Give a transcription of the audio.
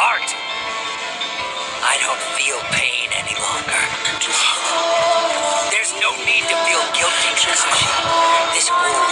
heart. I don't feel pain any longer. There's no need to feel guilty, Kizushi. This wound